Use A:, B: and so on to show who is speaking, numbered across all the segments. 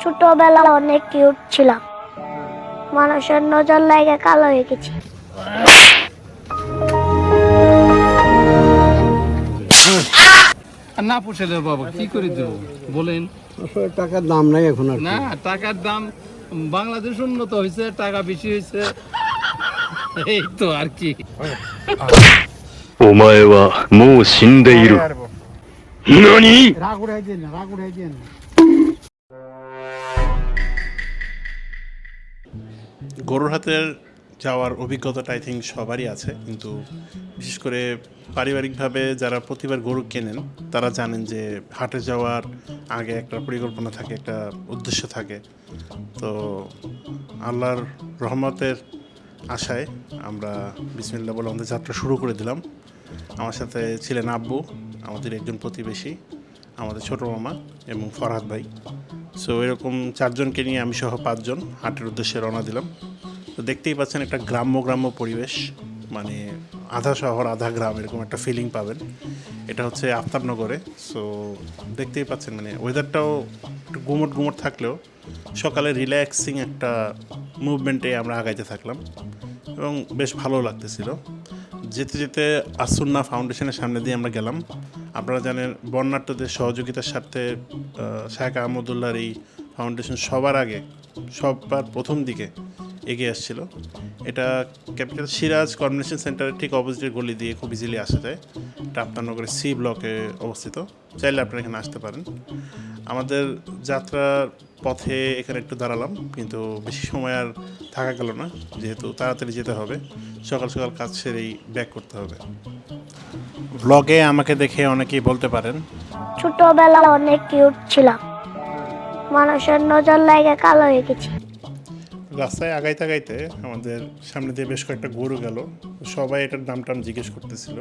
A: ছোটবেলা অনেক কিউট ছিলাম মানুষের নজর লাগে কালো হয়ে গেছি
B: আর না পোষালে বাবা কি করে দেব বলেন
C: আসলে টাকার দাম নাই এখন আর কি।
B: না টাকার দাম বাংলাদেশ উন্নত হয়েছে টাকা বেশি হয়েছে এই তো আর কি
D: お前はもう死んでいる。 何
C: রাগ উড়াই দিয়ে না রাগ উড়াই দিয়ে না।
E: গরুর হাতের যাওয়ার অভিজ্ঞতাটা আই থিঙ্ক সবারই আছে কিন্তু বিশেষ করে পারিবারিকভাবে যারা প্রতিবার গরু কেনেন তারা জানেন যে হাটে যাওয়ার আগে একটা পরিকল্পনা থাকে একটা উদ্দেশ্য থাকে। তো আল্লাহর রহমতের আশায় আমরা বিসমিল্লা বলে আমাদের যাত্রা শুরু করে দিলাম। আমার সাথে ছিলেন আব্বু আমাদের একজন প্রতিবেশী, আমাদের ছোট মামা এবং ফরহাদ ভাই। সো এরকম চারজনকে নিয়ে আমি সহ পাঁচজন হাটের উদ্দেশ্যে রওনা দিলাম। তো দেখতেই পাচ্ছেন একটা গ্রাম্য গ্রাম্য পরিবেশ মানে আধা শহর, আধা গ্রাম, এরকম একটা ফিলিং পাবেন। এটা হচ্ছে আফতাবনগরে। সো দেখতেই পাচ্ছেন মানে ওয়েদারটাও একটু গুমট গুমট থাকলেও সকালে রিল্যাক্সিং একটা মুভমেন্টে আমরা আগাইতে থাকলাম। এবং বেশ ভালো লাগতেছিল। যেতে যেতে আসুন্না ফাউন্ডেশনের সামনে দিয়ে আমরা গেলাম। আপনারা জানেন, বর্ণাঢ্যদের সহযোগিতার স্বার্থে শেখ আহমদুল্লাহর এই ফাউন্ডেশন সবার আগে, সবার প্রথম দিকে এগিয়ে আসছিল। এটা ক্যাপিটাল সিরাজ কনভেনশন সেন্টারের ঠিক অপোজিটের গলি দিয়ে খুব ইজিলি আসা যায়। এটা আপনার সি ব্লকে অবস্থিত। চাইলে আপনারা এখানে আসতে পারেন। আমাদের যাত্রার পথে এখানে একটু দাঁড়ালাম, কিন্তু বেশি সময় আর থাকা গেল না। যেহেতু তাড়াতাড়ি যেতে হবে, সকাল সকাল কাজ সেরেই ব্যাক করতে হবে। ব্লগে আমাকে দেখে অনেকেই বলতে পারেন
A: ছোটবেলা অনেক কিউট ছিলাম। মানুষের নজর লাগে কালো হয়ে গেছি।
E: রাস্তায় আগাইতে আগাইতে আমাদের সামনে দিয়ে বেশ কয়েকটা গরু গেল। সবাই এটার দাম টাম জিজ্ঞেস করতেছিল।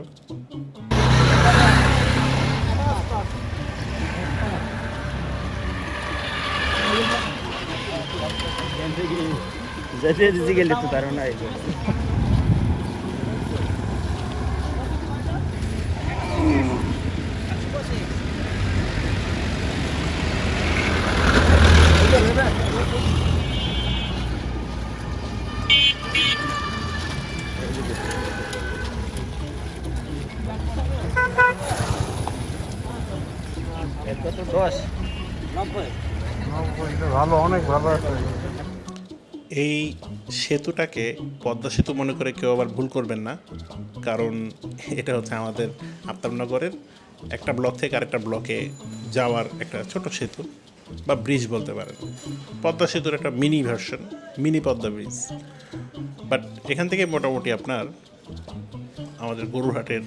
C: ভালো অনেক ভালো আছে
E: এই সেতুটাকে পদ্মা সেতু মনে করে কেউ আবার ভুল করবেন না কারণ এটা হচ্ছে আমাদের আফতাবনগরের একটা ব্লক থেকে আরেকটা ব্লকে যাওয়ার একটা ছোট সেতু বা ব্রিজ বলতে পারেন। পদ্মা সেতুর একটা mini version mini Padma bridge but এখান থেকে মোটামুটি আপনার আমাদের গরুরহাটের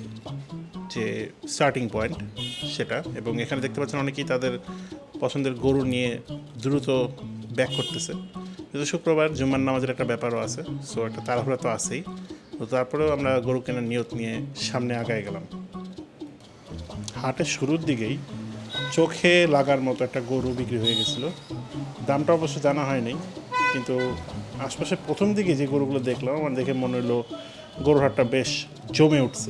E: যে স্টার্টিং পয়েন্ট সেটা, এবং এখানে দেখতে পাচ্ছেন অনেকেই তাদের পছন্দের গরু নিয়ে দ্রুত ব্যাক করতেছে। কিন্তু শুক্রবার জুম্মার নামাজের একটা ব্যাপারও আছে সো একটা তাড়াহুড়া তো আছেই। তো তারপরেও আমরা গরু কেনার নিয়ত নিয়ে সামনে আগায় গেলাম। হাটের শুরুর দিকেই চোখে লাগার মতো একটা গরু বিক্রি হয়ে গেছিল। দামটা অবশ্য জানা হয়নি, কিন্তু আশপাশে প্রথম দিকে যে গরুগুলো দেখলাম, আমার দেখে মনে হলো গরুর হাটটা বেশ জমে উঠছে।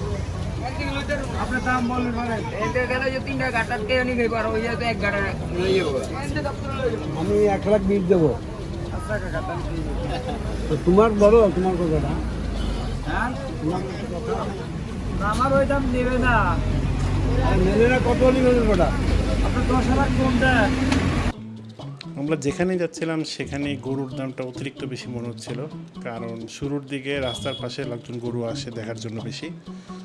C: দাম মানে আমি এক লাখ বিশ দেবো। তো তোমার বলো তোমার কথাটা।
F: আমার ওই দাম নেবে না।
C: আর নেলে না কত নেবেন ওটা?
F: আপনার
E: আমরা যেখানে যাচ্ছিলাম সেখানে গরুর দামটা অতিরিক্ত বেশি মনে হচ্ছিল। কারণ শুরুর দিকে রাস্তার পাশে লোকজন গরু আসে দেখার জন্য বেশি।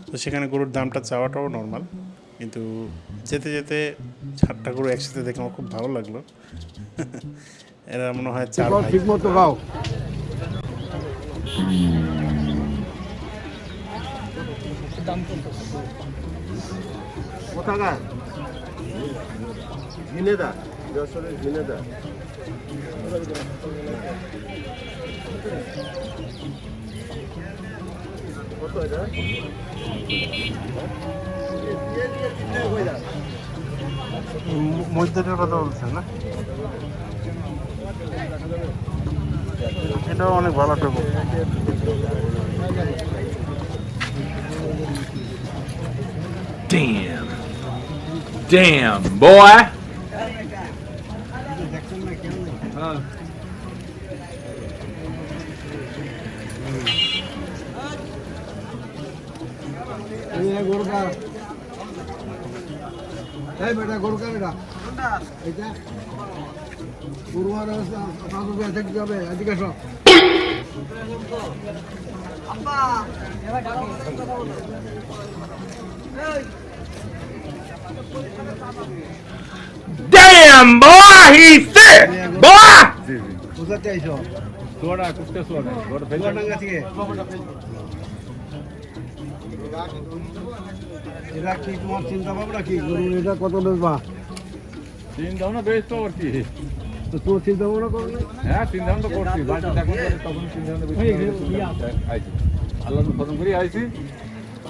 E: তো সেখানে গরুর দামটা চাওয়াটাও নর্মাল কিন্তু যেতে যেতে চারটা গরু একসাথে দেখে আমার খুব ভালো লাগল। এরা মনে হয় চার
C: ঠিক মতো খাও। কোথাকার? ঝিনেদা যশোরের ঝিনেদা কত এটা
E: মধ্যটার কথা বলছেন না এটাও অনেক ভালো টুকু
G: Damn. Damn, boy.
C: গরুকার এই বেটা গরুকার এটা। এটা গরুয়ার পাঁচ রুপিয়া এদিকে সব
G: Damn, boy, he's sick. Boy.
C: কোথা থেকে আইছো
B: সোয়াটা কুস্তে সোয়াটা
C: চুয়াডাঙ্গা থেকে। এটা কি তোমার চিন্তা ভাবনা কি? গরু এটা কত বেচবা
B: চিন্তা ভাবনা বেশ তো আর কি?
C: তো চিন্তা ভাবনা করো না।
B: হ্যাঁ চিন্তা ভাবনা করছি। বাড়িতে করে তখন চিন্তা ভাবনা আইছি। আল্লাহ খতম করে আইছি।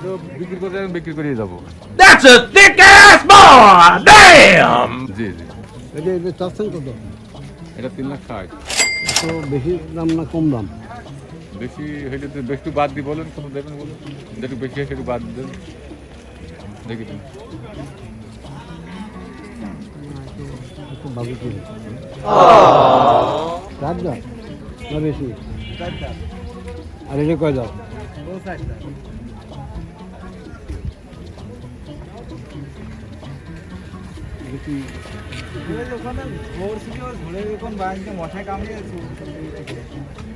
B: তো বিক্রি করে বিক্রি করে যাব।
G: That's a thick ass boy. Damn.
B: জি জি।
C: এটা এটা চাচ্ছেন কত?
B: এটা তিন লাখ ষাট।
C: তো বেশি দাম না কম দাম?
B: বেশি হইলে তো একটু বাদ দিয়ে বলেন কত দেবেন বলুন? যেটু বেশি হয় সেটু বাদ দেন। দেখি দিন
C: একটু চার দাম না বেশি? আর এটা কয় দাম এটা করতে হবে কম দাম পাওয়া গেল না।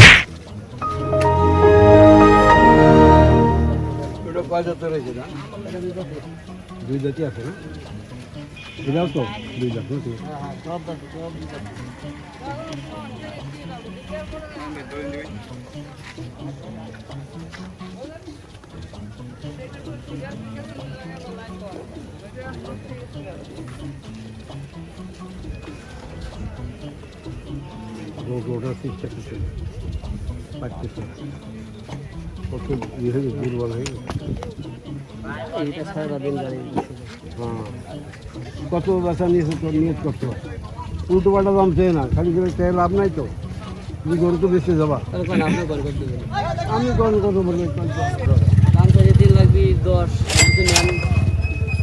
C: কয় জাতের রয়েছে না দুই জাতি আছে না? এটাও তো দুই জাত নাকি? রোগ ওঠার চেষ্টা করছে। পারতেছে কত ইয়ে হয়ে গেছে, দুর্বল হয়ে গেছে। হ্যাঁ কত বেচা নিয়েছে তোর নিয়ত করতে উল্টো পাল্টা দাম চেয়ে না খালি করে চেয়ে লাভ নাই তো। তুমি গরু তো বেঁচে যাবা। আমি কোন কত বলি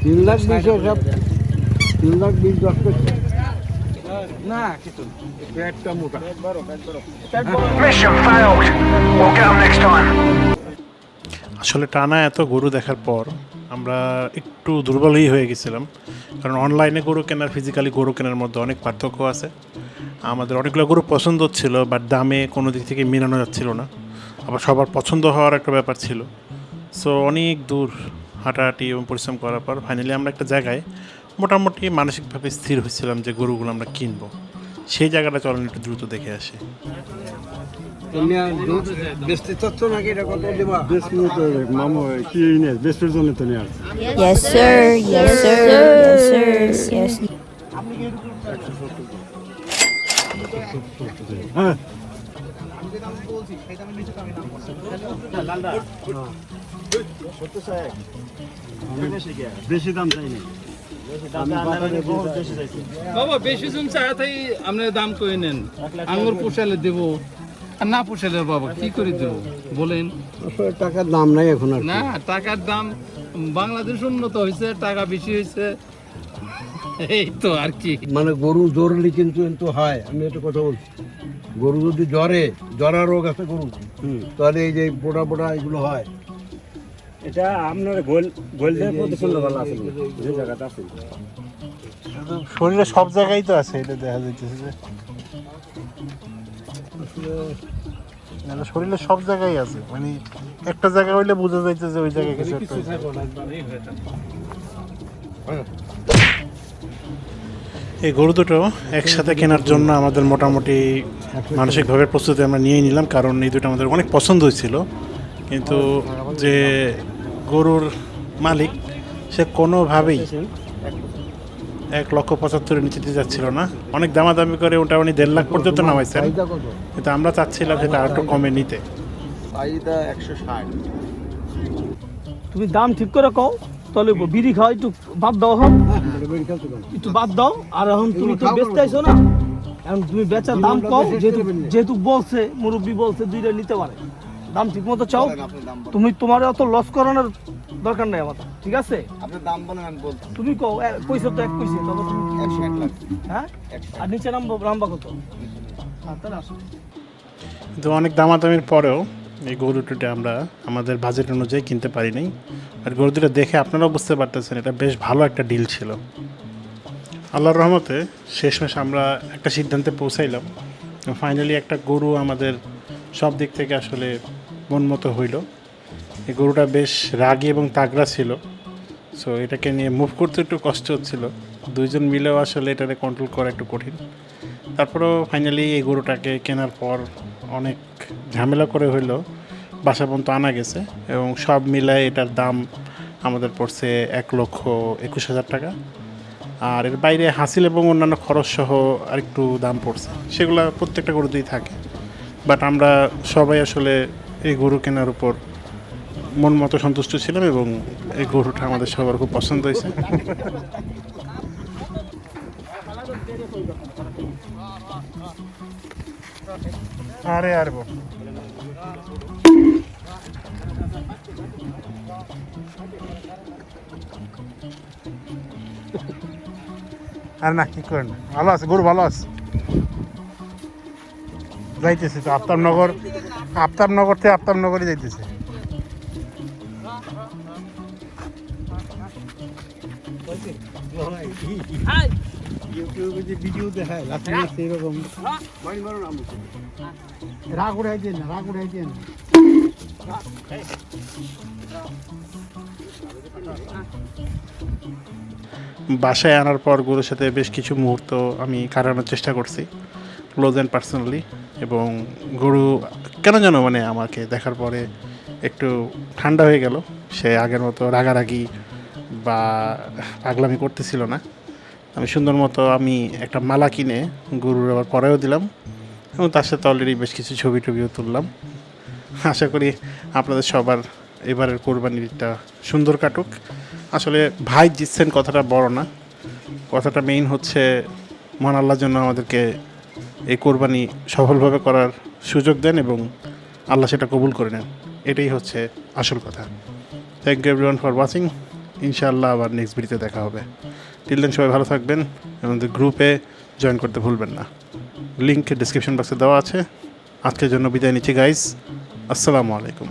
C: তিন লাখ বিশ সব তিন লাখ বিশ দশ করছে।
D: Mission failed. We'll get 'em next time.
E: আসলে টানা এত গরু দেখার পর আমরা একটু দুর্বলই হয়ে গেছিলাম। কারণ অনলাইনে গরু কেনার ফিজিক্যালি গরু কেনার মধ্যে অনেক পার্থক্য আছে। আমাদের অনেকগুলো গরু পছন্দ ছিল বাট দামে কোনো দিক থেকে মেলানো যাচ্ছিল না। আবার সবার পছন্দ হওয়ার একটা ব্যাপার ছিল। সো অনেক দূর হাঁটাহাঁটি এবং পরিশ্রম করার পর ফাইনালি আমরা একটা জায়গায় মোটামুটি মানসিকভাবে স্থির হয়েছিলাম যে গরুগুলো আমরা কিনবো। সেই জায়গাটা চলেন একটু দ্রুত দেখে আসি
H: Yes, sir. Yes, sir. Yes, sir. Yes.
I: হ্যাঁ বেশি দাম চাই না
B: বাবা বেশি জন চায় আপনি দাম করে নেন? আঙুর পোষালে দেবো না পোষালে বাবা কি করে দেবো? বলেন।
C: টাকার দাম নাই এখন
B: না টাকার দাম বাংলাদেশ উন্নত হয়েছে টাকা বেশি হয়েছে। এই তো আর কি।
C: মানে গরু জ্বরলে কিন্তু কিন্তু হয়। আমি একটা কথা বলছি। গরু যদি জ্বরে জ্বরা রোগ আছে গরু তাহলে এই যে পোড়া পোড়া এগুলো হয়।
I: এটা আপনার গোল ভালো আছে যে জায়গাটা আছে।
E: শরীরে সব জায়গায় তো আছে এটা দেখা যাইতেছে যে। না, না, শরীরে সব জায়গায় আছে মানে একটা জায়গা হইলে বোঝা যাইতে যে ওই জায়গায় কিছু একটা এই গরু দুটো একসাথে কেনার জন্য আমাদের মোটামুটি মানসিকভাবে প্রস্তুতি আমরা নিয়ে নিলাম কারণ এই দুটো আমাদের অনেক পছন্দ হয়েছিল। কিন্তু যে গরুর মালিক সে কোনোভাবেই এক লক্ষ পঁচাত্তরের নিচে দিতে যাচ্ছিল না। অনেক দামাদামি করে ওটা উনি দেড় লাখ পর্যন্ত নামাইছেন। কিন্তু আমরা চাচ্ছিলাম সেটা আর একটু কমে নিতে।
F: তুমি দাম ঠিক করে কও তাহলে বিড়ি খাও একটু বাদ দাও এখন। একটু বাদ দাও আর এখন তুমি তো বেচতে আইছো না। এখন তুমি বেচার দাম কও যেহেতু যেহেতু বলছে মুরব্বী বলছে দুইটা নিতে পারে। দাম ঠিক মতো চাও তুমি তোমার অত লস করানোর দরকার নাই আমার। ঠিক আছে?
B: আপনার দাম বলেন আমি বলছি
F: তুমি কও পয়সা তো এক পয়সা তবে তুমি হ্যাঁ? আর নিচে নামবো রামবা কত? হ্যাঁ
E: কিন্তু অনেক দামাদামির পরেও এই গরু দুটোটা আমরা আমাদের বাজেট অনুযায়ী কিনতে পারি নাই। আর গরু দুটো দেখে আপনারাও বুঝতে পারতেছেন এটা বেশ ভালো একটা ডিল ছিল। আল্লাহর রহমতে শেষমেশ আমরা একটা সিদ্ধান্তে পৌঁছাইলাম। ফাইনালি একটা গরু আমাদের সব দিক থেকে আসলে মন মতো হইল। এই গরুটা বেশ রাগী এবং তাগড়া ছিল। সো এটাকে নিয়ে মুভ করতে একটু কষ্ট হচ্ছিল। দুইজন মিলেও আসলে এটাকে কন্ট্রোল করা একটু কঠিন। তারপরেও ফাইনালি এই গরুটাকে কেনার পর অনেক ঝামেলা করে হইল। বাসা পর্যন্ত আনা গেছে এবং সব মিলায় এটার দাম আমাদের পড়ছে এক লক্ষ একুশ হাজার টাকা। আর এর বাইরে হাসিল এবং অন্যান্য খরচ সহ আরেকটু দাম পড়ছে। সেগুলো প্রত্যেকটা গরুতেই থাকে। বাট আমরা সবাই আসলে এই গরু কেনার উপর মন মতো সন্তুষ্ট ছিলাম এবং এই গরুটা আমাদের সবার খুব পছন্দ হয়েছে। আরে আর আর না, কি করেন? ভালো আছে, গরু ভালো আছে। যাইতেছি তো আফতাবনগর আফতাবনগর থেকে আফতাবনগরই যাইতেছে। বাসায় আনার পর গরুর সাথে বেশ কিছু মুহূর্ত আমি কাটানোর চেষ্টা করছি ক্লোজ অ্যান্ড পার্সোনালি এবং গরু, কেন যেন মানে আমাকে দেখার পরে একটু ঠান্ডা হয়ে গেল। সে আগের মতো রাগারাগি বা পাগলামি করতেছিল না। আমি সুন্দর মতো আমি একটা মালা কিনে গরুর আবার পরেও দিলাম এবং তার সাথে অলরেডি বেশ কিছু ছবি টবিও তুললাম। আশা করি আপনাদের সবার এবারের কোরবানিটা সুন্দর কাটুক। আসলে ভাই জিতছেন কথাটা বড় না। কথাটা মেইন হচ্ছে, মহান আল্লাহর জন্য আমাদেরকে এই কোরবানি সফলভাবে করার সুযোগ দেন এবং আল্লাহ সেটা কবুল করে নেন। এটাই হচ্ছে আসল কথা। Thank you everyone for watching ইনশাআল্লাহ আবার নেক্সট ভিডিওতে দেখা হবে। টিল দেন সবাই ভালো থাকবেন এবং গ্রুপে জয়েন করতে ভুলবেন না। লিঙ্ক ডিসক্রিপশন বক্সে দেওয়া আছে। আজকের জন্য বিদায় নিচ্ছি গাইজ আসসালামু আলাইকুম।